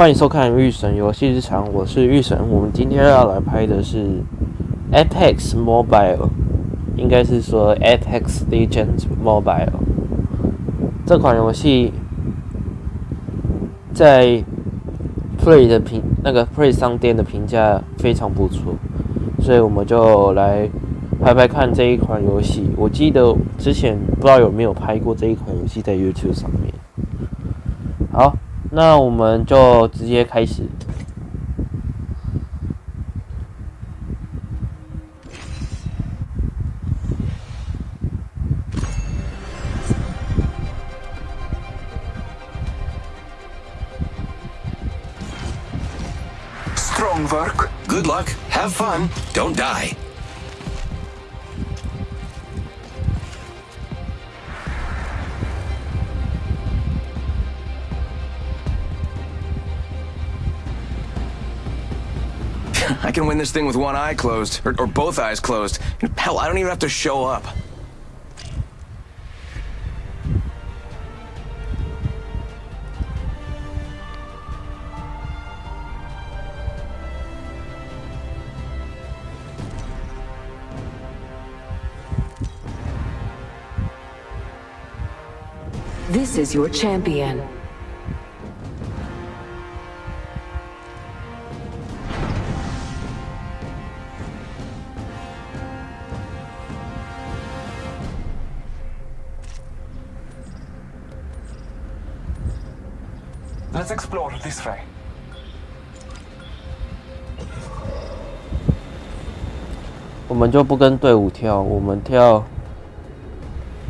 欢迎收看《御神游戏日常》，我是御神。我们今天要来拍的是 Apex Mobile，应该是说 Apex Legends Mobile 这款游戏在 Play 的评那个 Play 商店的评价非常不错，所以我们就来拍拍看这一款游戏。我记得之前不知道有没有拍过这一款游戏在 YouTube 上面。好。那我们就直接开始。Strong work. Good luck. Have fun. Don't die. I can win this thing with one eye closed, or, or both eyes closed. Hell, I don't even have to show up. This is your champion. Let's explore this way. 我们就不跟队伍跳，我们跳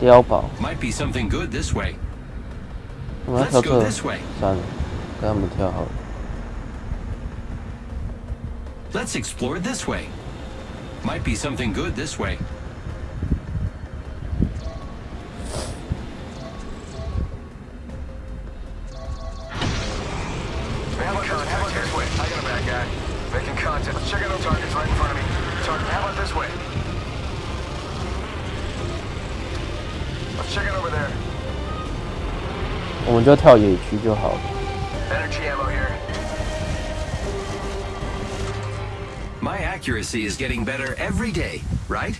碉堡。 Might be something good this way. 我们要跳 Let's go 这 this way. 算了，跟他们跳好了。 Let's explore this way. Might be something good this way. Making contact. Let's check out those targets right in front of me. Target, how about this way? Let's check it over there. 我们就跳野区就好了。 Energy ammo here. My accuracy is getting better every day, right?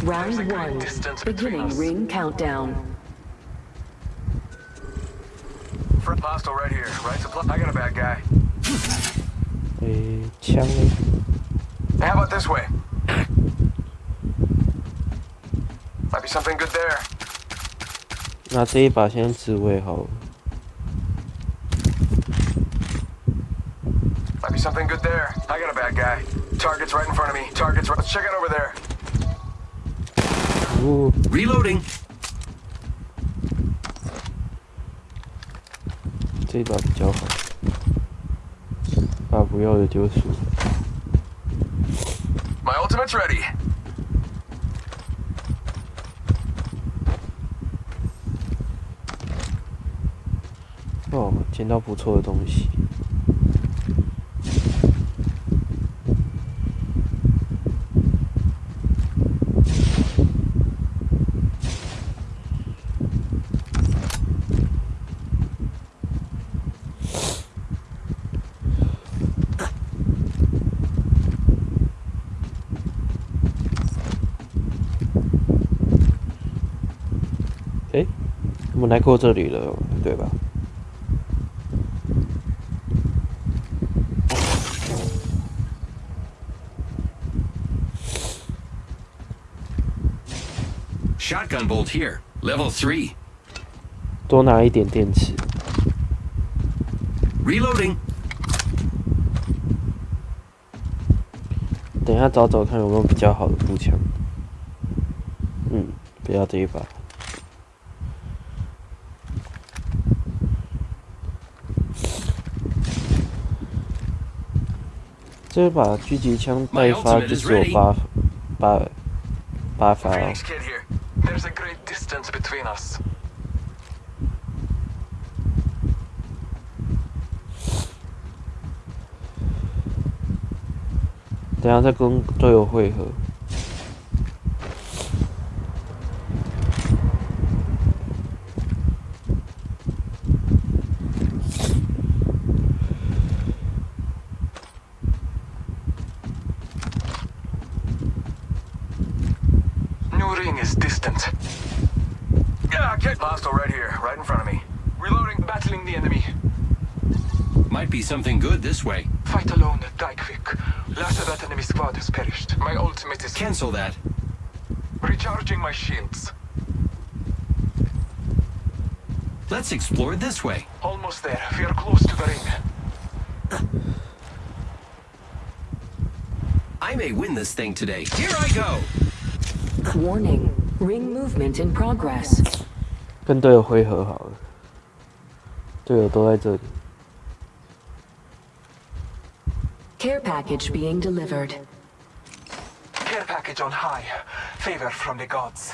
There's a Round great one. distance between Beginning us. ring countdown. Front hostile right here. Right supply. I got a bad guy. 诶，枪呢？ How about this way? Might be something good there. 那这一把先自卫好了。 Might be something good there. I got a bad guy. Target's right in front of me. Target's right. Let's check it over there. 哦， Reloading. 这一把比较好，把 不要的就是。My ultimate's ready. 哦，捡到不错的东西。我来过这里了，对吧？Shotgun bolt here. Level three. 多拿一点电池。Reloading. 等一下找找看有没有比较好的步枪。嗯，不要这一把。这把狙击枪带发就是有八八八发了。等下再跟队友汇合。this way. Fight alone, die quick. Last of that enemy squad has perished. My ultimate is Cancel that. recharging my shields. Let's explore this way. Almost there. We are close to the ring. I may win this thing today. Here I go. Warning. Ring movement in progress. 跟队友汇合好了，队友都在这里。 Package being delivered. Care package on high. Favor from the gods.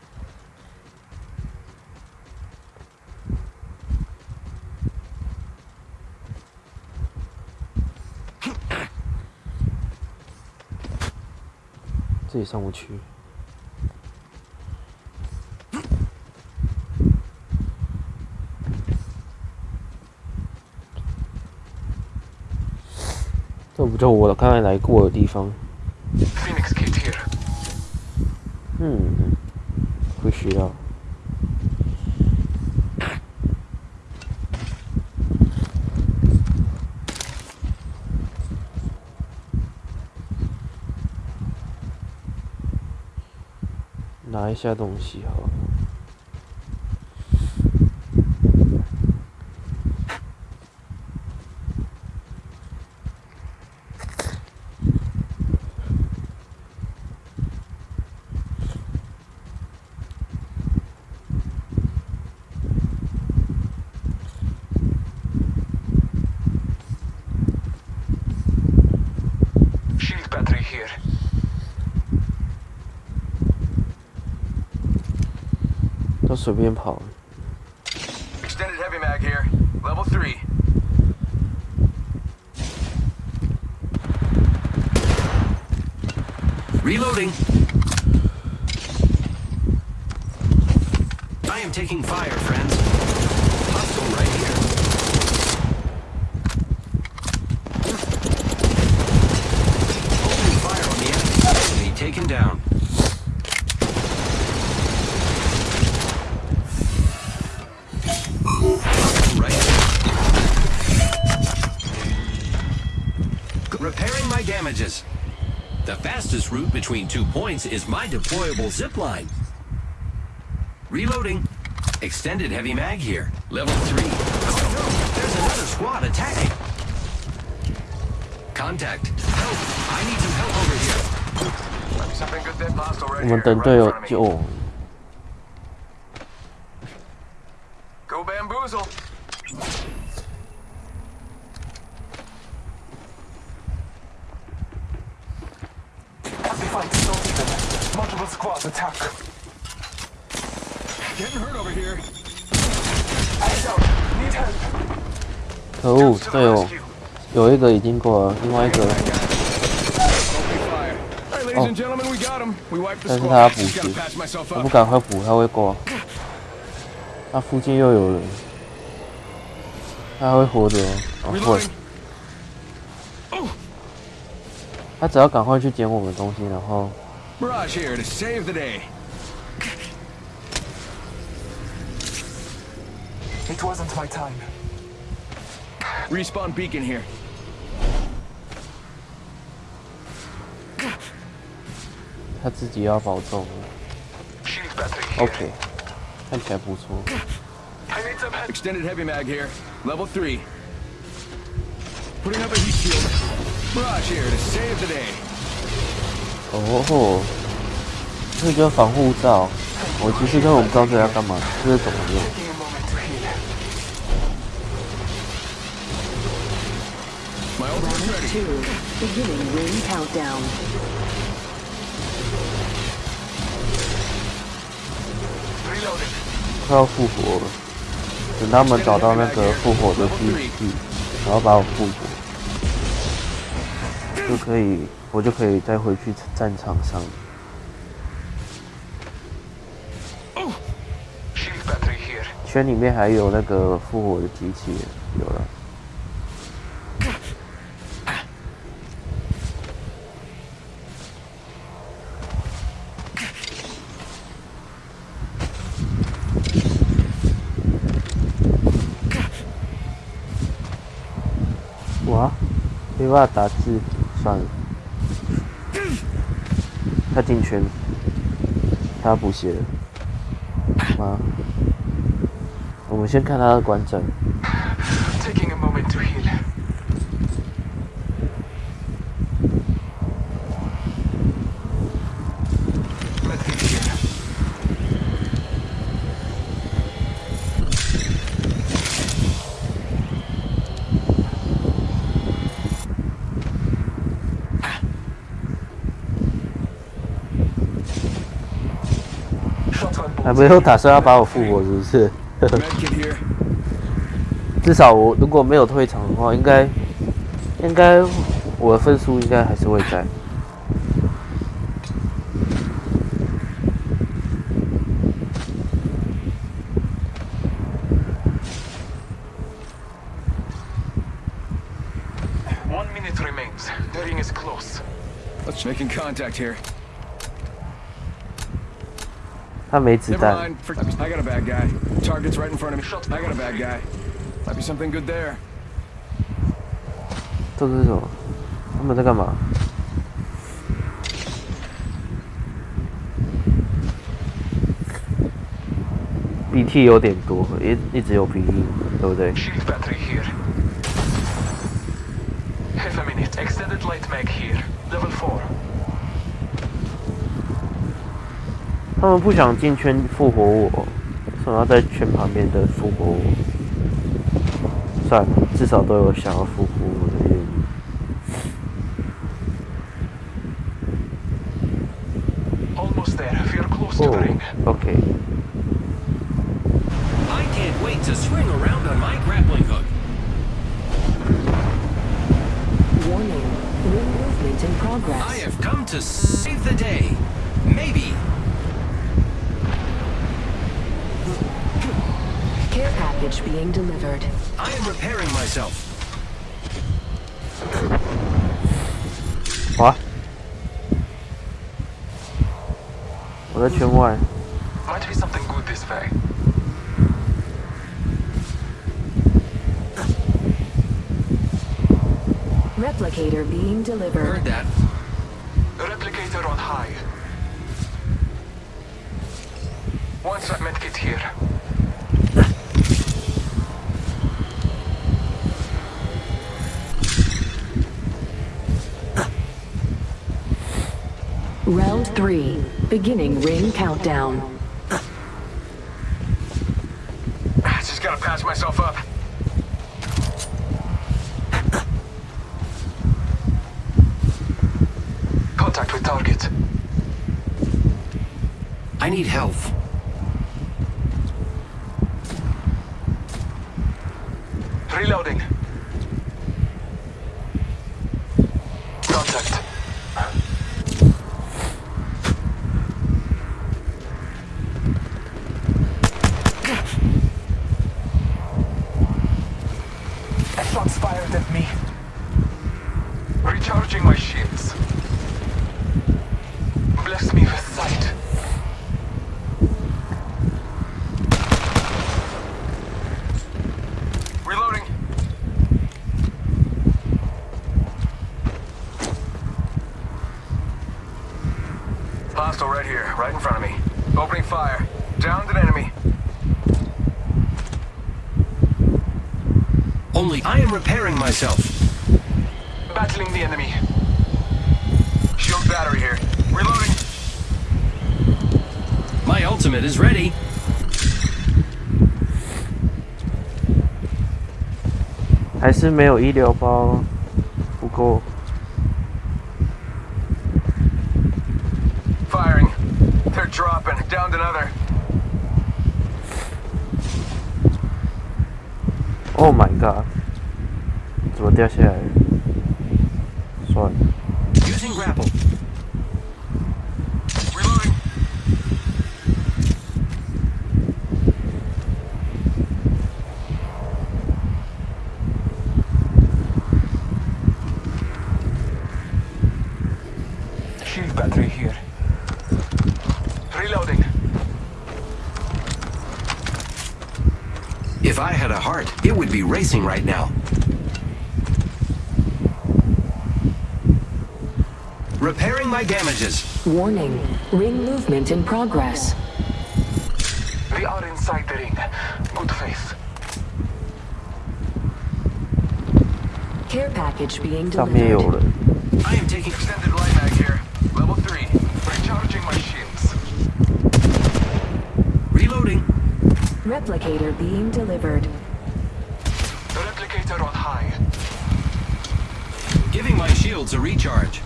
自己上不去。这不就我刚才来过的地方.嗯，不需要。拿一下东西好都随便跑。 Extended heavy mag here. Level 3. Reloading. I am taking fire, Damages. The fastest route between two points is my deployable zipline. Reloading. Extended heavy mag here. Level 3. Oh no, there's another squad attacking. Contact. Help. I need some help over here. Might be something good there. Hostile letscrossattack heroverhere 可恶对哦有一个已经过了另外一个。哦但是他要补血。我不赶快补他会过。他附近又有人。他还会活着。哦会他只要赶快去捡我们东西然后 Mirage here to save the day. It wasn't my time. Respawn beacon here. 他自己要保重。 Shield battery here. OK，看起来不错。 I need some help. Extended heavy mag here. Level 3. Putting up a heat shield. Raj here to save the day. 哦吼这个防护罩我其实根本不知道这要干嘛这是怎么用 to unique down 快要复活了等他们找到那个复活的机器然后把我复活就可以我就可以再回去战场上。圈里面还有那个复活的机器，有了。哇，没办法打字，算了。他进圈，他要补血了。妈，我们先看他的观战。还没有打算要把我复活，是不是？至少我如果没有退场的话，应该应该我的分数应该还是会在。One minute remains. The ring is close. Let's making contact here. 他没子 Never 弹， mind. For- I got a bad guy. Target's right in front of me. I got a bad guy. Might be something good there. 这个是什么？他们在干嘛？BT 有点多，一一直有鼻音，对不对？ Shield battery here. Half a minute. Extended light mag here. Level 4. 他们不想进圈复活我，想要在圈旁边的复活我。算了，至少都有想要复活我的愿意。Almost there. We're close to the Oh, ring. OK，I can't wait to swing around on my grappling hook. Warning. Ring movement in progress. have come to save the day. Maybe. Care package being delivered. I am repairing myself. What? Well, that's your war. Might be something good this way. Replicator being delivered. Heard that. Replicator on high. Once I met it here. Round three. Beginning ring countdown. Just gotta patch myself up. Contact with target. I need help. Reloading. Contact. Shots fired at me. Recharging my shields. Bless me with sight. Reloading Hostile right here, right in front of me. Opening fire. Downed an enemy. Only I am repairing myself. battling the enemy. Shield battery here. Reloading. My ultimate is ready. 还是没有医疗包，不够。 dropping. Downed another. Oh my god！怎么掉下来了？算了， be racing right now. Repairing my damages. Warning. Ring movement in progress. We are inside the ring. Good faith. Care package being delivered. I am taking extended light mag here. Level 3. Recharging my shields. Reloading. Replicator being delivered. Giving my shields a recharge.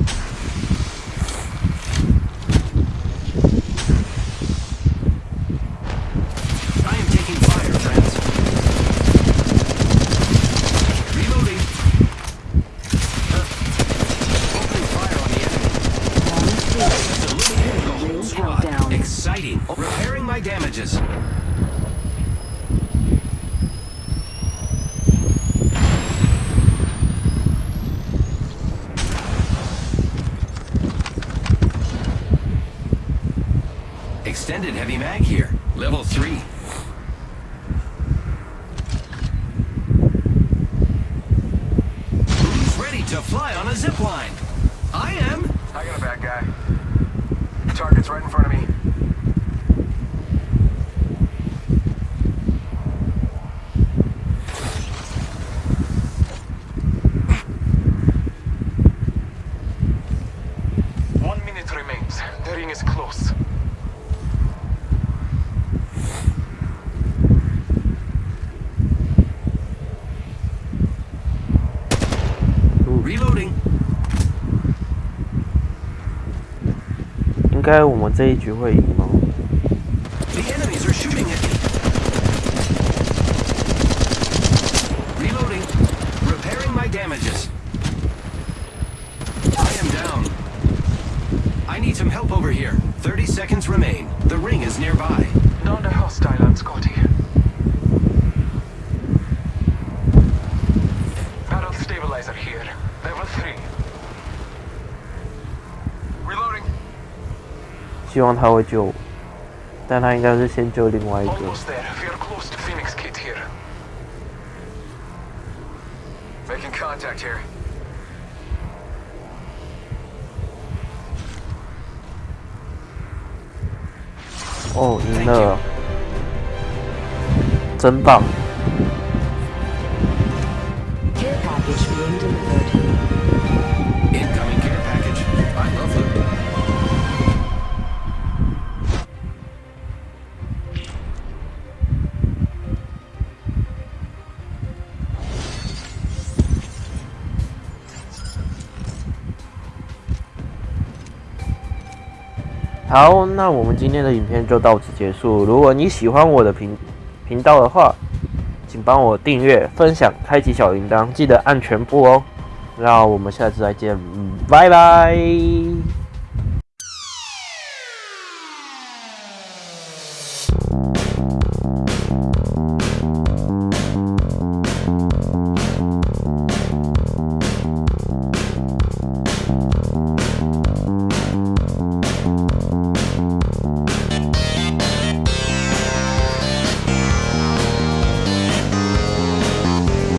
I am taking fire, friends. Reloading. Opening fire on the enemy. Eliminating the whole Ring squad. countdown. Exciting. Repairing my damages. Extended heavy mag here. Level 3. Who's ready to fly on a zip line? I am. I got a bad guy. Target's right in front of me. 该我们这一局会赢吗？希望他会救我，但他应该是先救另外一个。 Almost there. We're close to Phoenix Kit here. Making contact here. 哦，赢了，真棒！ 好，那我们今天的影片就到此结束。如果你喜欢我的频频道的话，请帮我订阅、分享、开启小铃铛，记得按全部哦。那我们下次再见，嗯拜拜。